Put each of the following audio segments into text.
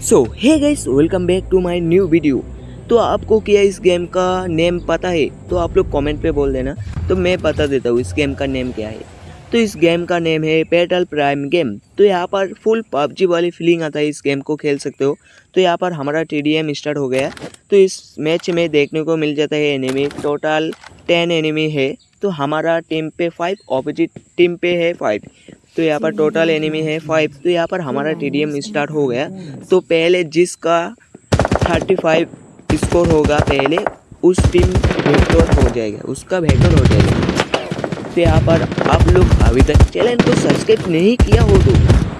So hey guys welcome back to my new video तो आपको क्या इस गेम का नेम पता है? तो आप लोग कमेंट पे बोल देना। तो मैं बता देता हूँ इस गेम का नेम क्या है। तो इस गेम का नेम है पेटल प्राइम गेम तो यहाँ पर फुल पबजी वाली फीलिंग आता है इस गेम को खेल सकते हो। तो यहाँ पर हमारा TDM स्टार्ट हो गया। तो इस मैच में देखने को मिल जाता है एनिमी टोटल टेन एनिमी है। तो हमारा टीम पे फाइव ऑपोजिट टीम पे है फाइव तो यहाँ पर टोटल एनिमी है फाइव तो यहाँ पर हमारा टीडीएम स्टार्ट हो गया। तो पहले जिसका थर्टी फाइव स्कोर होगा, पहले उस टीम वेक्टर हो जाएगा, उसका वेक्टर हो जाएगा। तो यहाँ पर आप लोग अभी तक चैनल को सब्सक्राइब नहीं किया हो तो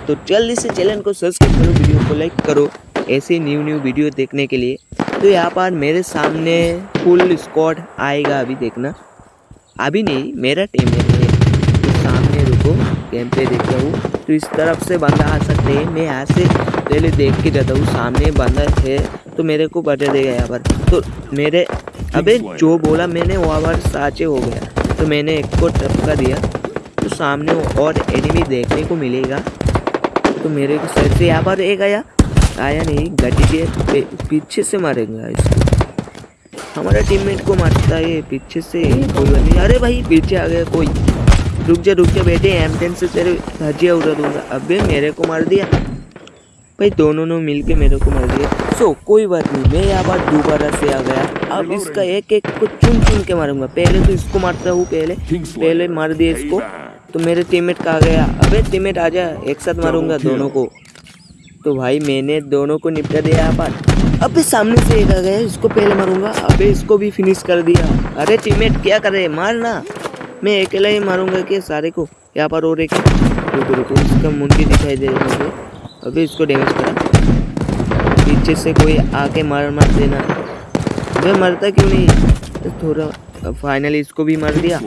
तो जल्दी से चैनल को सब्सक्राइब करो वीडियो को लाइक करो, ऐसे न्यू न्यू वीडियो देखने के लिए। तो यहाँ पर मेरे सामने फुल स्क्वाड आएगा अभी देखना। अभी नहीं, मेरा टीम है। तो सामने रुको। गेम पे देख रहा हूँ। तो इस तरफ़ से बंदा आ सकते हैं। मैं यहाँ से पहले देख के जाता हूँ, सामने बंदा है तो मेरे को बता देगा यहाँ पर। तो मेरे, अबे जो बोला मैंने वहाँ पर साचे हो गया। तो मैंने एक को टपका दिया। तो सामने और एनिमी देखने को मिलेगा। तो मेरे को सर से यहाँ पर एक आया। आया नहीं गड्डी के पीछे से मारेगा इसको। हमारा टीममेट को मारता है, पीछे से कोई नहीं। अरे भाई, पीछे आ गया कोई। रुक जा रुक जा बेटे एम टेन से तेरे धजिया उड़ा दूँगा अबे मेरे को मार दिया। भाई दोनों ने मिल के मेरे को मार दिया। सो कोई बात नहीं मैं यहाँ पर दोबारा से आ गया। अब इसका एक एक को चुन चुन के मारूँगा। पहले तो इसको मारता हूँ पहले। पहले मार दिया इसको। तो मेरे टीममेट कहा गया? अबे टीममेट आ जा एक साथ मारूँगा दोनों को। तो भाई मैंने दोनों को निपटा दिया यहाँ पर। अबे सामने से एक आ गया इसको पहले मारूँगा। अबे इसको भी फिनिश कर दिया। अरे टीममेट क्या करे मारना मैं अकेला ही मारूँगा कि सारे को? यहाँ पर और एक। रुको रुको इसका मुंडी दिखाई दे रहा है अबे इसको डैमेज करा। पीछे से कोई आके मार मार देना। वह मरता क्यों नहीं? तो थोड़ा फाइनली इसको भी मार दिया।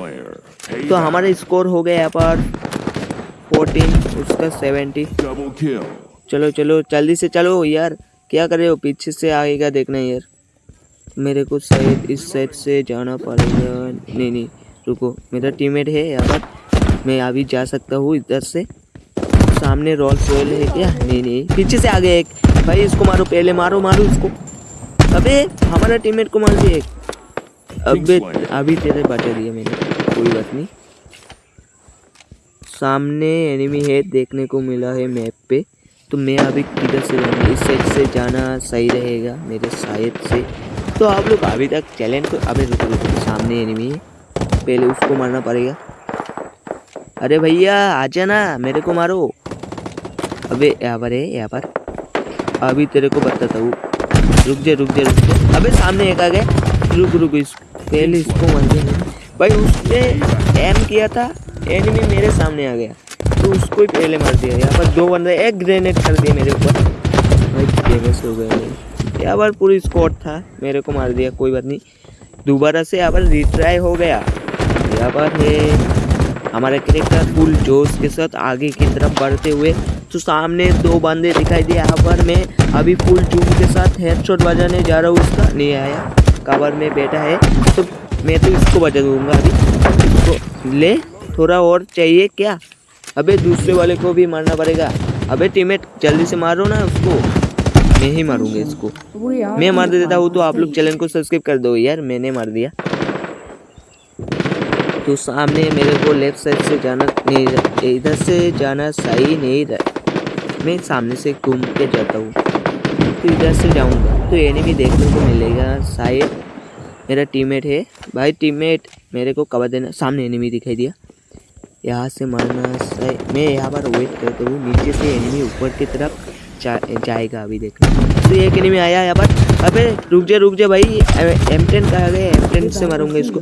तो हमारा स्कोर हो गया यहाँ पर फोर्टीन उसका सेवेंटी चलो चलो जल्दी से चलो यार। क्या कर रहे हो? पीछे से आएगा देखना यार। मेरे को शायद इस साइड से जाना पड़ेगा। नहीं नहीं। रुको, मेरा टीममेट है यहाँ पर। मैं अभी जा सकता हूँ इधर से। सामने रॉल सोयल है क्या? नहीं नहीं। पीछे से आ गया एक। भाई, इसको मारो, पहले मारो मारो इसको। अबे, हमारा टीममेट को मार दिया एक। अबे, अभी तेरे बचा दिया मैंने। कोई बात नहीं। सामने एनिमी है, देखने को मिला है मैप पे। तो मैं अभी किधर से जाऊँगा? इस साइड से जाना सही रहेगा मेरे, शायद से। तो आप लोग अभी तक चैलेंज को अबे, रुको रुको, सामने एनिमी है। पहले उसको मारना पड़ेगा। अरे भैया आ जाना मेरे को मारो। अबे यहाँ पर है यहाँ पर। अभी तेरे को बताता हूँ। रुक जा रुक जा रुक जा। अबे सामने एक आ गया। रुक रुक इस पहले इसको मार दिया भाई उसने एम किया था। एनिमी मेरे सामने आ गया। तो उसको ही पहले मार दिया। यहाँ पर दो बंदे एक ग्रेनेड कर दिया मेरे ऊपर। भाई डेमेज हो गया यहाँ पर पूरी स्क्वाड था। मेरे को मार दिया कोई बात नहीं। दोबारा से यहाँ पर रिट्राई हो गया। पर है। हमारा क्रिकेटर फुल जोश के साथ आगे की तरफ़ बढ़ते हुए। तो सामने दो बंदे दिखाई दिए यहाँ पर मैं अभी फुल जूम के साथ हेडशॉट बजाने जा रहा हूँ उसका नहीं आया कवर में बैठा है। तो मैं तो इसको बजा दूँगा अभी। इसको ले थोड़ा और चाहिए क्या? अबे दूसरे वाले को भी मारना पड़ेगा। अबे टीममेट जल्दी से मारो ना उसको। मैं ही मारूँगा इसको। मैं मार देता हूँ तो आप लोग चैनल को सब्सक्राइब कर दो यार मैंने मार दिया। तो सामने मेरे को लेफ़्ट साइड से जाना नहीं इधर से जाना सही नहीं रहा मैं सामने से घूम के जाता हूँ। तो इधर से जाऊँगा तो एनिमी देखने को मिलेगा शायद मेरा टीममेट है। भाई टीममेट मेरे को कवर देना सामने एनिमी दिखाई दिया। यहाँ से मारना सही मैं यहाँ पर वेट करता हूँ नीचे से एनिमी ऊपर की तरफ़ जा, जाएगा अभी देखना। तो एक एनिमी आया यहाँ पर। अबे, रुक जा रुक जा भाई। एम टेन कहा गया एम टेन से मारूँगा इसको।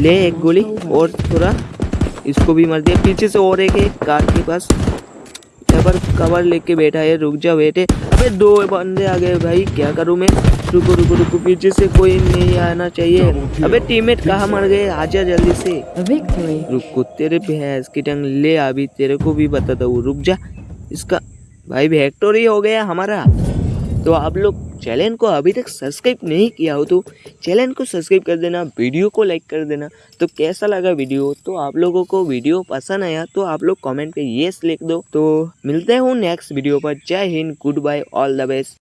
ले एक गोली और थोड़ा इसको भी मार दिया। पीछे से और एक है, कार के पास। यहाँ पर कवर लेके बैठा है। रुक जा बेटे अबे, दो बंदे आ गए भाई। क्या करूँ मैं? रुको रुको रुको। पीछे से कोई नहीं आना चाहिए। अबे टीममेट कहाँ मर गए? आजा जल्दी से। रुको तेरे भैंस की टंग। ले अभी तेरे को भी बताता हूँ। रुक जा। इसका भाई विक्टोरी हो गया हमारा। तो आप लोग चैनल को अभी तक सब्सक्राइब नहीं किया हो तो चैनल को सब्सक्राइब कर देना, वीडियो को लाइक कर देना। तो कैसा लगा वीडियो? तो आप लोगों को वीडियो पसंद आया तो आप लोग कमेंट पे येस लिख दो। तो मिलते हूँ नेक्स्ट वीडियो पर। जय Hind, good bye, all the best.